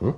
어?